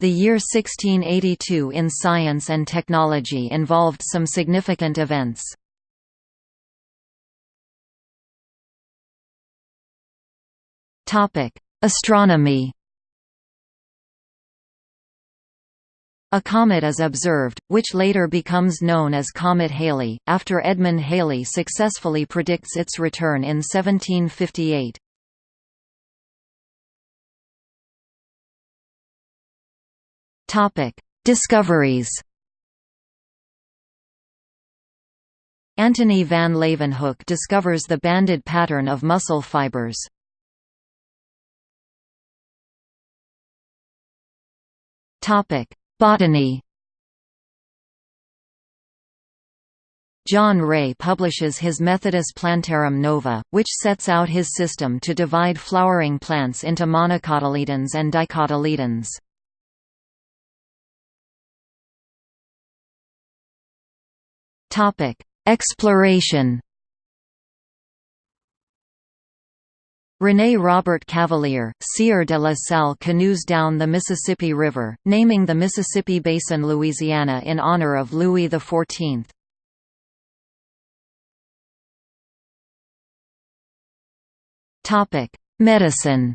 The year 1682 in science and technology involved some significant events. Astronomy A comet is observed, which later becomes known as Comet Halley, after Edmund Halley successfully predicts its return in 1758. Discoveries Antony van Leeuwenhoek discovers the banded pattern of muscle fibers. Topic: Botany John Ray publishes his Methodus Plantarum Nova, which sets out his system to divide flowering plants into monocotyledons and dicotyledons. Exploration René Robert Cavelier, Sieur de la Salle canoes down the Mississippi River, naming the Mississippi Basin Louisiana in honor of Louis XIV. Medicine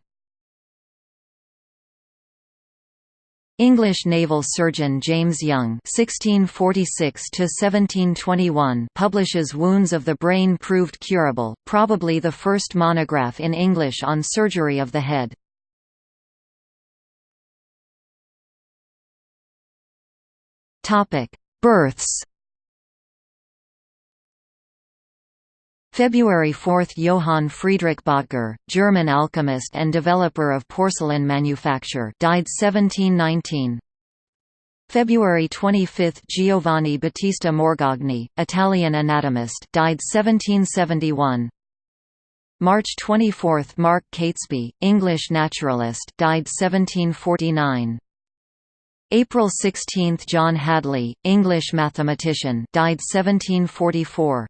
English naval surgeon James Young (1646–1721) publishes "Wounds of the Brain Proved Curable," probably the first monograph in English on surgery of the head. Topic: Births. February 4 – Johann Friedrich Böttger, German alchemist and developer of porcelain manufacture died 1719 February 25 – Giovanni Battista Morgagni, Italian anatomist died 1771 March 24 – Mark Catesby, English naturalist died 1749 April 16 – John Hadley, English mathematician died 1744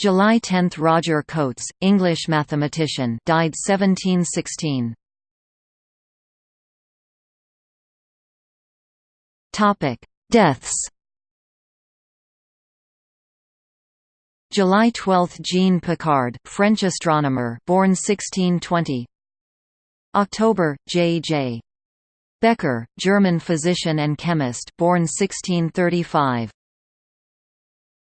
July 10 – Roger Cotes, English mathematician died 1716. Deaths July 12 – Jean Picard, French astronomer born 1620 October – J. J. Becher, German physician and chemist born 1635